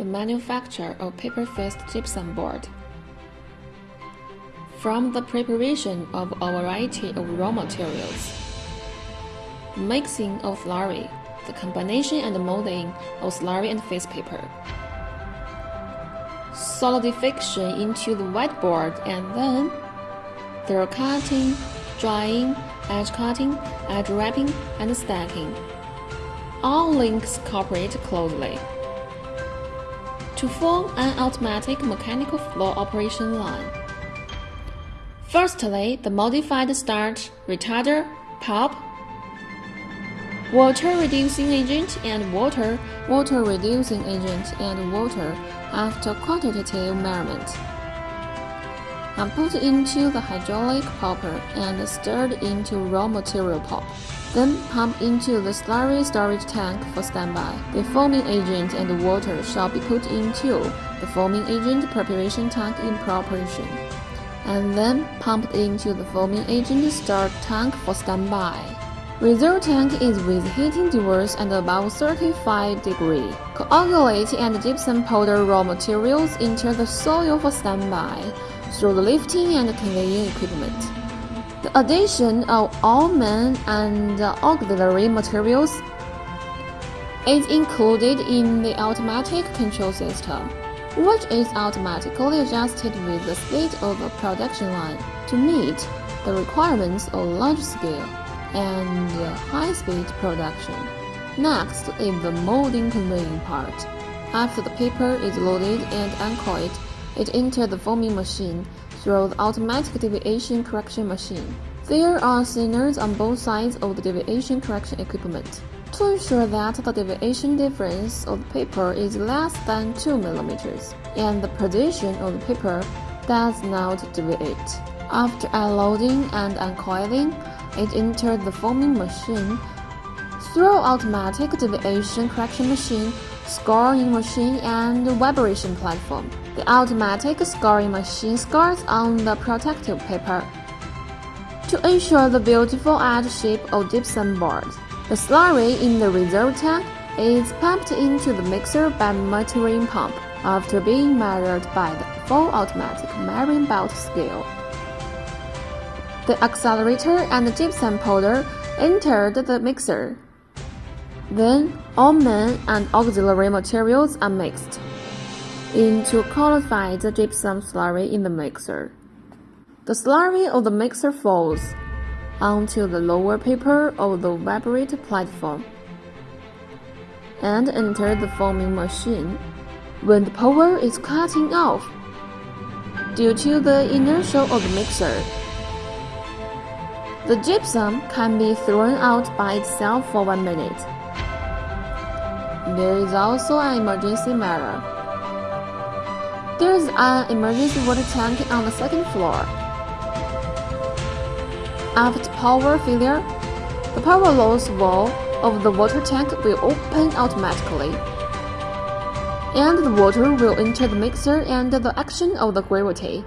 the manufacture of paper-faced gypsum board. From the preparation of a variety of raw materials, mixing of slurry, the combination and molding of slurry and face paper, solidification into the whiteboard and then through cutting, drying, edge cutting, edge wrapping, and stacking. All links cooperate closely to form an automatic mechanical flow operation line. Firstly, the modified starch, retarder, pulp, water reducing agent and water, water reducing agent and water after quantitative measurement and put into the hydraulic pulper and stirred into raw material pulp. Then pump into the slurry storage tank for standby. The foaming agent and water shall be put into the foaming agent preparation tank in preparation, and then pumped into the foaming agent storage tank for standby. Reserve tank is with heating device and above 35 degree. Coagulate and gypsum powder raw materials into the soil for standby through the lifting and conveying equipment. The addition of all main and auxiliary materials is included in the automatic control system, which is automatically adjusted with the speed of the production line to meet the requirements of large scale and high-speed production. Next is the molding conveying part. After the paper is loaded and uncoiled, it enters the foaming machine through the automatic deviation correction machine. There are signals on both sides of the deviation correction equipment to ensure that the deviation difference of the paper is less than 2 mm and the position of the paper does not deviate. After unloading and uncoiling, it enters the foaming machine through automatic deviation correction machine, scoring machine, and vibration platform. The automatic scoring machine scores on the protective paper to ensure the beautiful edge shape of gypsum board. The slurry in the reserve tank is pumped into the mixer by metering pump after being measured by the full automatic measuring belt scale. The accelerator and the gypsum powder entered the mixer. Then, all main and auxiliary materials are mixed into qualified gypsum slurry in the mixer. The slurry of the mixer falls onto the lower paper of the vibrate platform and enter the foaming machine when the power is cutting off due to the inertia of the mixer. The gypsum can be thrown out by itself for one minute. There is also an emergency matter. There is an emergency water tank on the second floor. After power failure, the power loss valve of the water tank will open automatically, and the water will enter the mixer and the action of the gravity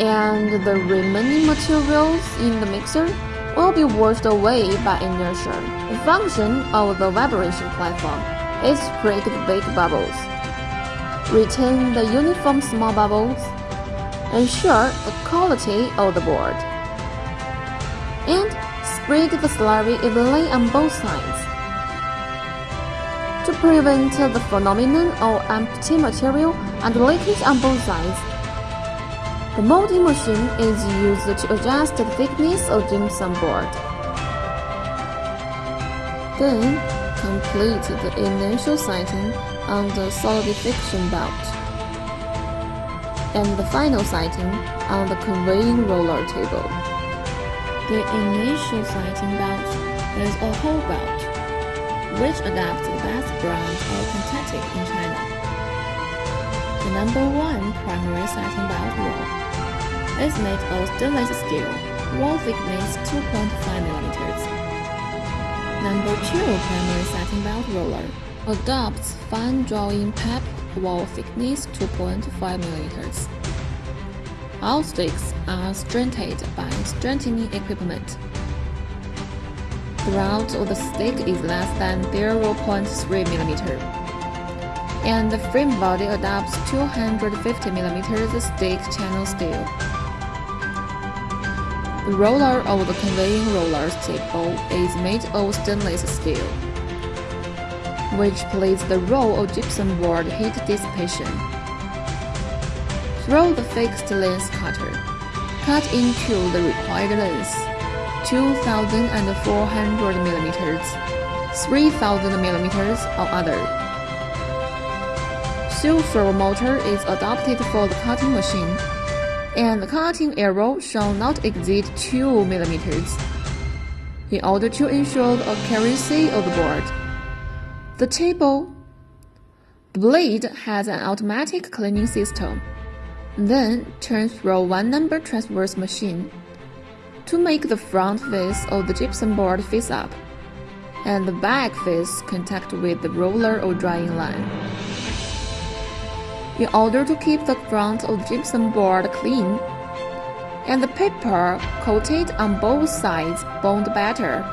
and the remaining materials in the mixer will be washed away by inertia. The function of the vibration platform is break big bubbles, retain the uniform small bubbles, ensure the quality of the board, and spread the slurry evenly on both sides. To prevent the phenomenon of empty material and leakage on both sides, the molding machine is used to adjust the thickness of gypsum board. Then, complete the initial sighting on the solidification belt. And the final sighting on the conveying roller table. The initial sighting belt is a whole belt, which adapts the best brand of Contatic in China. The number one primary sighting belt roll is made of stainless steel, wall thickness 2.5 mm. Number 2 primary satin belt roller adopts fine drawing pep wall thickness 2.5 mm. All sticks are strengthened by strengthening equipment. The throughout of the stick is less than 0.3 mm, and the frame body adopts 250 mm stick channel steel. The roller of the conveying roller table is made of stainless steel, which plays the role of gypsum board heat dissipation. Through the fixed length cutter, cut into the required length, 2,400 millimeters, 3,000 millimeters or other. Servo motor is adopted for the cutting machine, and the cutting arrow shall not exceed 2 millimeters in order to ensure the accuracy of the board. The table blade has an automatic cleaning system. Then turn through one number transverse machine to make the front face of the gypsum board face up and the back face contact with the roller or drying line. In order to keep the front of gypsum board clean and the paper coated on both sides bond better,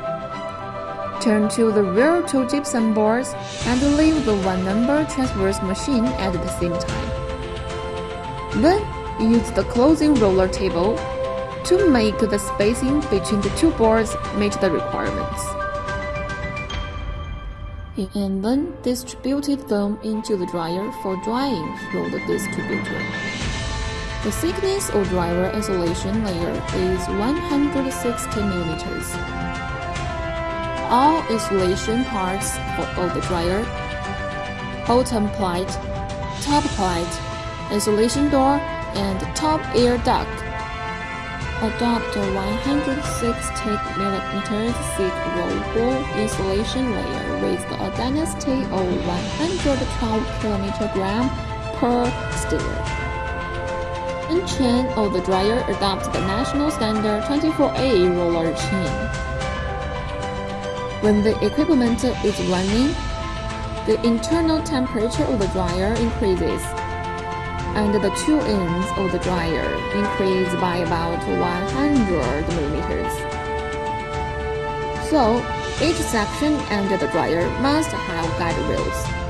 turn to the rear two gypsum boards and leave the one number transverse machine at the same time. Then use the closing roller table to make the spacing between the two boards meet the requirements. And then distributed them into the dryer for drying through the distributor. The thickness of dryer insulation layer is 160 millimeters. All insulation parts of the dryer, bottom plate, top plate, insulation door, and top air duct. Adopt a 160 mm thick roll insulation layer with a density of 112 kg per. And chain of the dryer adopts the national standard 24A roller chain. When the equipment is running, the internal temperature of the dryer increases and the two ends of the dryer increase by about 100 millimeters. So, each section under the dryer must have guide rails.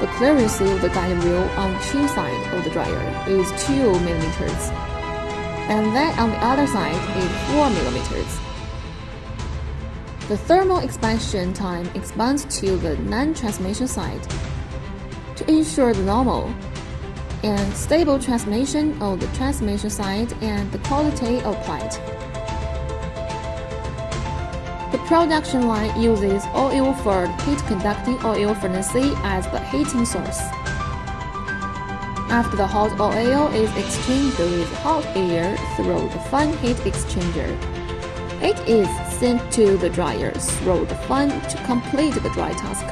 The clearance of the guide rail on two side of the dryer is 2 millimeters, and that on the other side is 4 millimeters. The thermal expansion time expands to the non-transmission side to ensure the normal and stable transmission of the transmission side and the quality of plate. Production line uses oil-filled heat-conducting oil furnace as the heating source. After the hot oil is exchanged with hot air through the fan heat exchanger, it is sent to the dryer through the fan to complete the dry task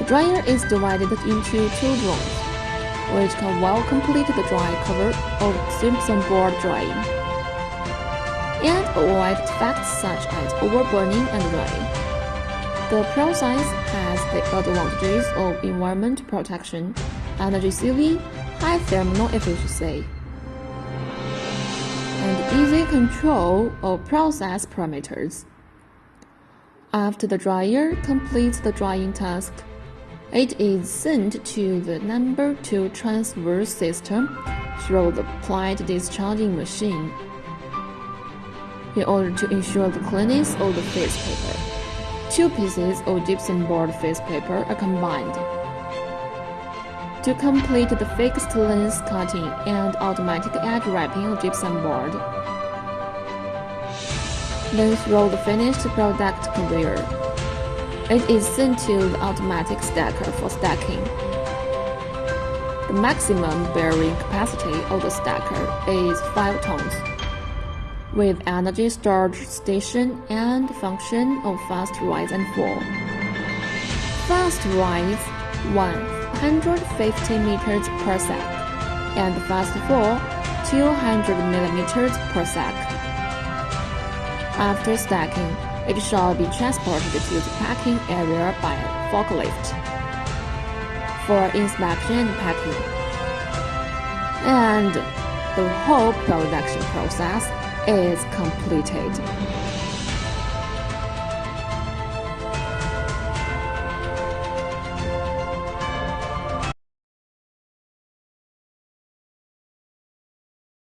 The dryer is divided into two drones, which can well complete the dry cover of gypsum board drying, and avoid defects such as overburning and drying. The process has the advantages of environment protection, energy saving, high thermal efficiency, and easy control of process parameters. After the dryer completes the drying task, it is sent to the number 2 transfer system through the plate discharging machine in order to ensure the cleanness of the face paper. Two pieces of gypsum board face paper are combined. To complete the fixed length cutting and automatic edge wrapping of gypsum board, then throw the finished product conveyor. It is sent to the automatic stacker for stacking. The maximum bearing capacity of the stacker is 5 tons, with energy storage station and function of fast rise and fall. Fast rise 150 meters per sec, and fast fall 200 millimeters per sec. After stacking, it shall be transported to the packing area by forklift for inspection and packing. And the whole production process is completed.